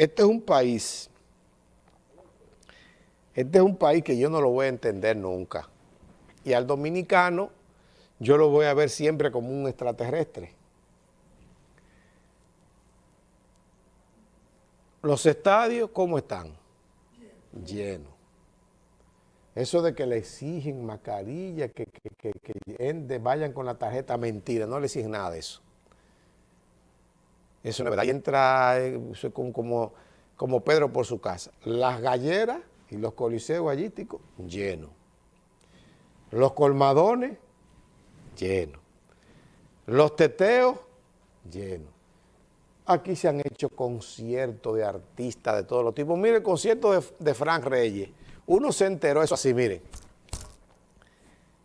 este es un país, este es un país que yo no lo voy a entender nunca. Y al dominicano yo lo voy a ver siempre como un extraterrestre. Los estadios, ¿cómo están? Llenos. Eso de que le exigen mascarilla, que, que, vayan con la tarjeta, mentira, no le exigen nada de eso. No es verdad. Ahí entra eh, como, como, Pedro por su casa. Las galleras y los coliseos gallísticos, llenos. Los colmadones, llenos. Los teteos, llenos. Aquí se han hecho conciertos de artistas de todos los tipos. Mire el concierto de, de Frank Reyes. Uno se enteró eso así, miren.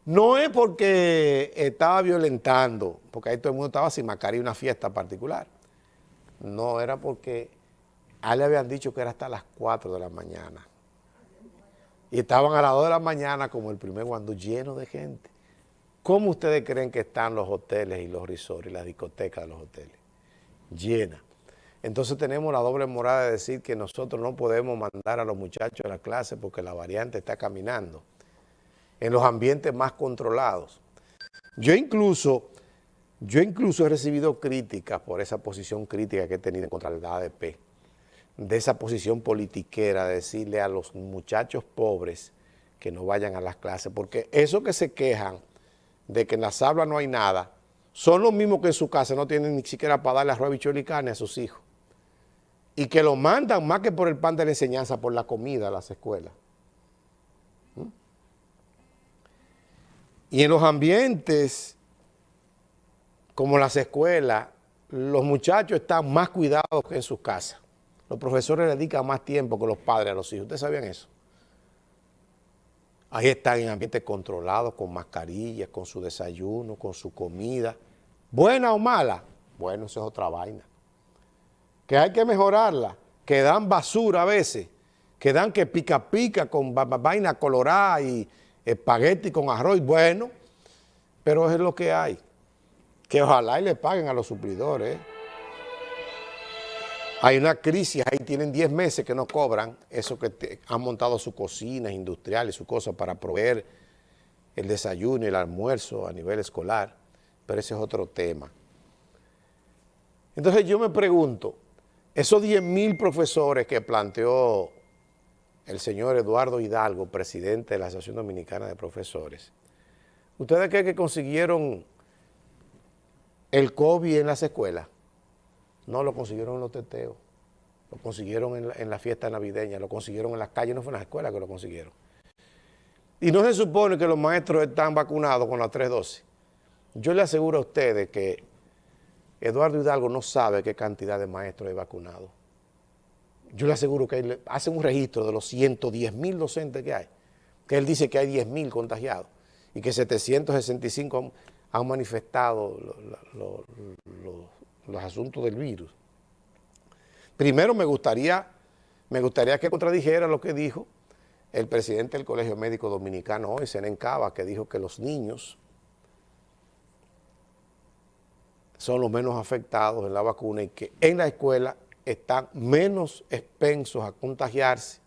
No es porque estaba violentando, porque ahí todo el mundo estaba sin mascarilla, una fiesta particular. No, era porque a le habían dicho que era hasta las 4 de la mañana. Y estaban a las 2 de la mañana como el primer guando lleno de gente. ¿Cómo ustedes creen que están los hoteles y los resorts y las discotecas de los hoteles? Llenas. Entonces tenemos la doble morada de decir que nosotros no podemos mandar a los muchachos a la clase porque la variante está caminando en los ambientes más controlados. Yo incluso yo incluso he recibido críticas por esa posición crítica que he tenido contra el ADP, de esa posición politiquera, de decirle a los muchachos pobres que no vayan a las clases, porque eso que se quejan de que en las aulas no hay nada, son los mismos que en su casa no tienen ni siquiera para darle arroz, y carne a sus hijos. Y que lo mandan más que por el pan de la enseñanza, por la comida a las escuelas. ¿Mm? Y en los ambientes como las escuelas, los muchachos están más cuidados que en sus casas. Los profesores dedican más tiempo que los padres a los hijos. ¿Ustedes sabían eso? Ahí están en ambientes controlados, con mascarillas, con su desayuno, con su comida. ¿Buena o mala? Bueno, eso es otra vaina. Que hay que mejorarla, que dan basura a veces, que dan que pica pica con vaina colorada y espagueti con arroz. Bueno, pero es lo que hay que ojalá y le paguen a los suplidores. Hay una crisis, ahí tienen 10 meses que no cobran, eso que han montado sus cocinas industriales, sus cosas para proveer el desayuno y el almuerzo a nivel escolar, pero ese es otro tema. Entonces yo me pregunto, esos 10 mil profesores que planteó el señor Eduardo Hidalgo, presidente de la Asociación Dominicana de Profesores, ¿ustedes creen que consiguieron el COVID en las escuelas, no lo consiguieron en los teteos, lo consiguieron en la, fiesta navideña, lo consiguieron en las calles, no fue en las escuelas que lo consiguieron. Y no se supone que los maestros están vacunados con las tres dosis. Yo le aseguro a ustedes que Eduardo Hidalgo no sabe qué cantidad de maestros hay vacunados. Yo le aseguro que él hace un registro de los 110 mil docentes que hay, que él dice que hay 10 mil contagiados y que 765 han manifestado los asuntos del virus. Primero me gustaría, me gustaría que contradijera lo que dijo el presidente del Colegio Médico Dominicano hoy, Senen Cava, que dijo que los niños son los menos afectados en la vacuna y que en la escuela están menos expensos a contagiarse,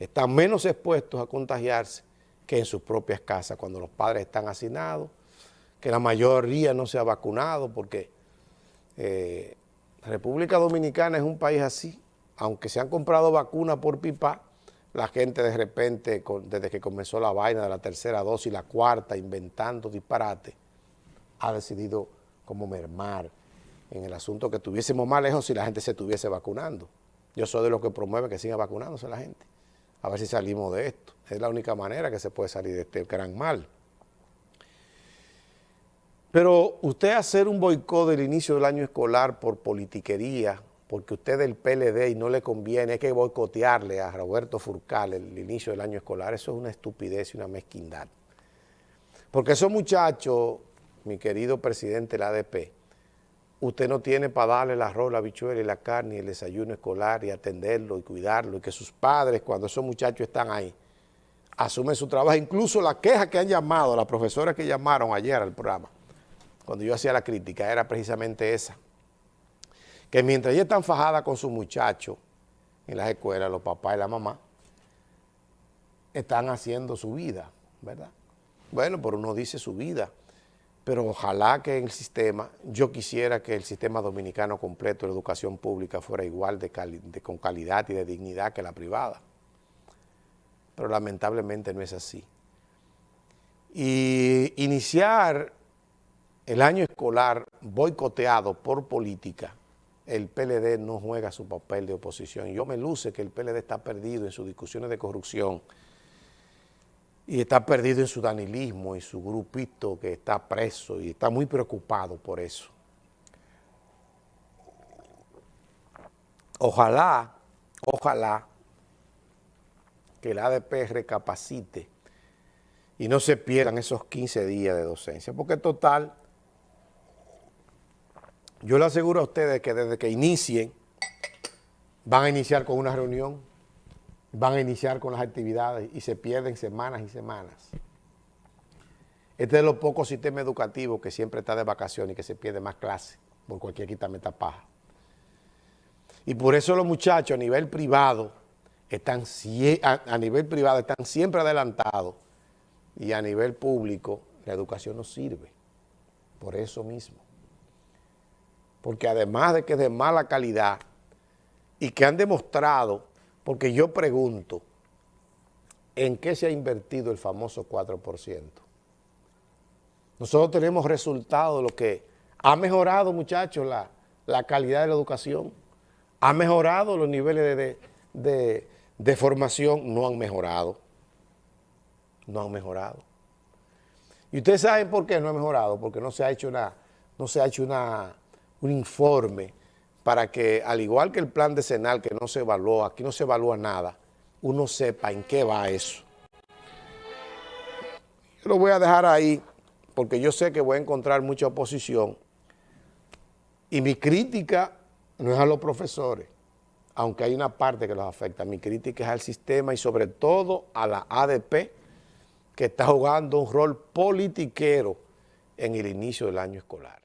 están menos expuestos a contagiarse que en sus propias casas cuando los padres están hacinados, que la mayoría no se ha vacunado porque eh, República Dominicana es un país así, aunque se han comprado vacunas por pipa, la gente de repente, desde que comenzó la vaina de la tercera dosis, la cuarta, inventando disparate, ha decidido como mermar en el asunto que tuviésemos más lejos si la gente se estuviese vacunando. Yo soy de los que promueve que siga vacunándose la gente. A ver si salimos de esto. Es la única manera que se puede salir de este gran mal. Pero usted hacer un boicot del inicio del año escolar por politiquería, porque usted es del PLD y no le conviene, hay que boicotearle a Roberto Furcal el inicio del año escolar, eso es una estupidez y una mezquindad. Porque esos muchachos, mi querido presidente de la ADP, usted no tiene para darle el arroz, la bichuela y la carne y el desayuno escolar y atenderlo y cuidarlo y que sus padres, cuando esos muchachos están ahí, asumen su trabajo. Incluso la queja que han llamado, las profesoras que llamaron ayer al programa, cuando yo hacía la crítica, era precisamente esa. Que mientras ella está enfajada con su muchacho, en las escuelas, los papás y la mamá, están haciendo su vida, ¿verdad? Bueno, pero uno dice su vida, pero ojalá que el sistema, yo quisiera que el sistema dominicano completo de educación pública fuera igual con calidad y de dignidad que la privada, pero lamentablemente no es así. Y iniciar el año escolar boicoteado por política, el PLD no juega su papel de oposición. Yo me luce que el PLD está perdido en sus discusiones de corrupción y está perdido en su danilismo y su grupito que está preso y está muy preocupado por eso. Ojalá, ojalá que el ADP recapacite y no se pierdan esos 15 días de docencia, porque total, yo le aseguro a ustedes que desde que inicien, van a iniciar con una reunión, van a iniciar con las actividades y se pierden semanas y semanas. Este es de los pocos sistemas educativos que siempre está de vacaciones y que se pierde más clases por cualquier quitameta paja. Y por eso los muchachos a nivel privado están, a nivel privado están siempre adelantados y a nivel público la educación no sirve. Por eso mismo porque además de que es de mala calidad y que han demostrado, porque yo pregunto, ¿en qué se ha invertido el famoso 4%? Nosotros tenemos resultados de lo que ha mejorado, muchachos, la, calidad de la educación, ha mejorado los niveles de, de formación, no han mejorado, no han mejorado. Y ustedes saben por qué no ha mejorado, porque no se ha hecho una, no se ha hecho una un informe para que, al igual que el plan decenal que no se evaluó, aquí no se evalúa nada, uno sepa en qué va eso. Yo lo voy a dejar ahí porque yo sé que voy a encontrar mucha oposición y mi crítica no es a los profesores, aunque hay una parte que los afecta, mi crítica es al sistema y sobre todo a la ADP que está jugando un rol politiquero en el inicio del año escolar.